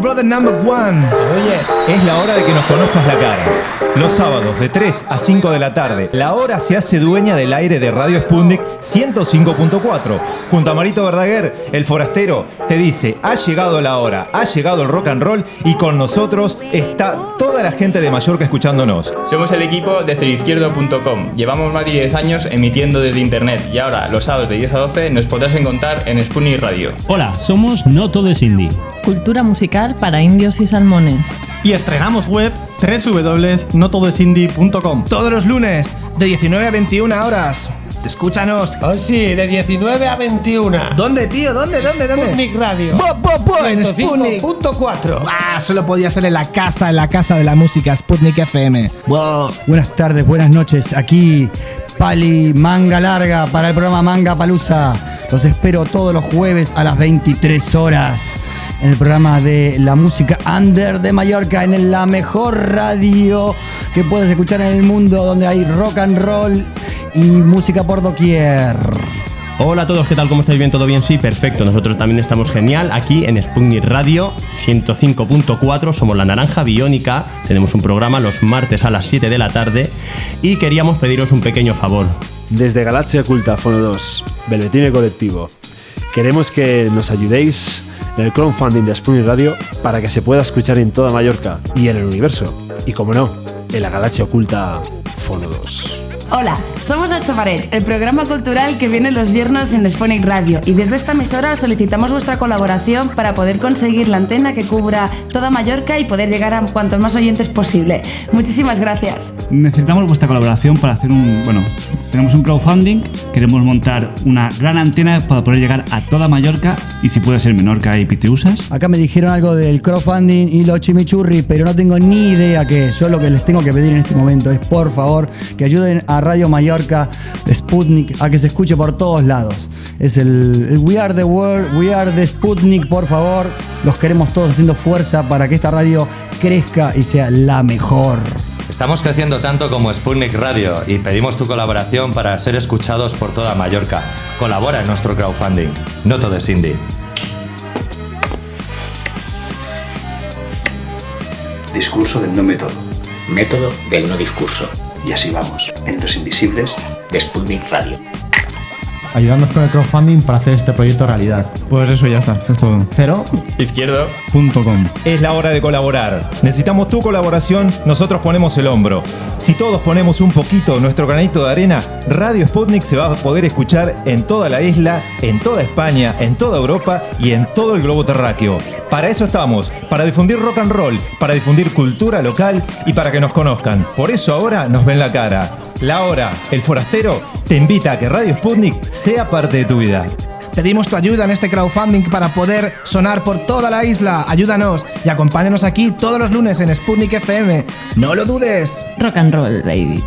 brother number one. Es la hora de que nos conozcas la cara. Los sábados de 3 a 5 de la tarde, la hora se hace dueña del aire de Radio Sputnik 105.4. Junto a Marito Verdaguer, el forastero, te dice, ha llegado la hora, ha llegado el rock and roll y con nosotros está toda la gente de Mallorca escuchándonos. Somos el equipo de ceroizquierdo.com. Llevamos más de 10 años emitiendo desde internet y ahora los sábados de 10 a 12 nos podrás encontrar en Sputnik Radio. Hola, somos No Todo es Indie. Cultura musical para indios y salmones. Y estrenamos web www.notodoesindie.com. Todos los lunes, de 19 a 21 horas. Escúchanos. Oh, sí, de 19 a 21. ¿Dónde, tío? ¿Dónde? ¿Dónde? ¿Dónde? Sputnik Radio. Bo, bo, bo, en Sputnik. 105.4. Ah, solo podía ser en la casa, en la casa de la música, Sputnik FM. Wow. Buenas tardes, buenas noches. Aquí Pali Manga Larga para el programa Manga Palusa. Los espero todos los jueves a las 23 horas en el programa de la música under de Mallorca, en la mejor radio que puedes escuchar en el mundo, donde hay rock and roll y música por doquier. Hola a todos, ¿qué tal? ¿Cómo estáis bien? ¿Todo bien? Sí, perfecto. Nosotros también estamos genial aquí en Sputnik Radio 105.4. Somos la Naranja Biónica. Tenemos un programa los martes a las 7 de la tarde y queríamos pediros un pequeño favor. Desde Galaxia Oculta, Fono 2, Belvetine Colectivo, queremos que nos ayudéis en el crowdfunding de Sputnik Radio para que se pueda escuchar en toda Mallorca y en el universo. Y como no, en la Galaxia Oculta, Fono 2. Hola, somos El Sofaret, el programa cultural que viene los viernes en Sponic Radio y desde esta emisora solicitamos vuestra colaboración para poder conseguir la antena que cubra toda Mallorca y poder llegar a cuantos más oyentes posible. Muchísimas gracias. Necesitamos vuestra colaboración para hacer un, bueno, tenemos un crowdfunding, queremos montar una gran antena para poder llegar a toda Mallorca y si puede ser Menorca y Pitiusas. Acá me dijeron algo del crowdfunding y los chimichurri, pero no tengo ni idea qué es. Yo lo que les tengo que pedir en este momento es por favor que ayuden a Radio Mallorca, Sputnik, a que se escuche por todos lados. Es el, el We Are the World, We Are the Sputnik, por favor. Los queremos todos haciendo fuerza para que esta radio crezca y sea la mejor. Estamos creciendo tanto como Sputnik Radio y pedimos tu colaboración para ser escuchados por toda Mallorca. Colabora en nuestro crowdfunding. No todo es indie. Discurso del no método. Método del no discurso. Y así vamos, en Los Invisibles de Sputnik Radio. Ayudarnos con el crowdfunding para hacer este proyecto realidad. Pues eso ya está, es todo. Cero Izquierdo.com. Es la hora de colaborar. Necesitamos tu colaboración, nosotros ponemos el hombro. Si todos ponemos un poquito nuestro granito de arena, Radio Sputnik se va a poder escuchar en toda la isla, en toda España, en toda Europa y en todo el globo terráqueo. Para eso estamos, para difundir rock and roll, para difundir cultura local y para que nos conozcan. Por eso ahora nos ven la cara. La hora, el forastero, te invita a que Radio Sputnik sea parte de tu vida. Pedimos tu ayuda en este crowdfunding para poder sonar por toda la isla. Ayúdanos y acompáñanos aquí todos los lunes en Sputnik FM. No lo dudes. Rock and roll, baby.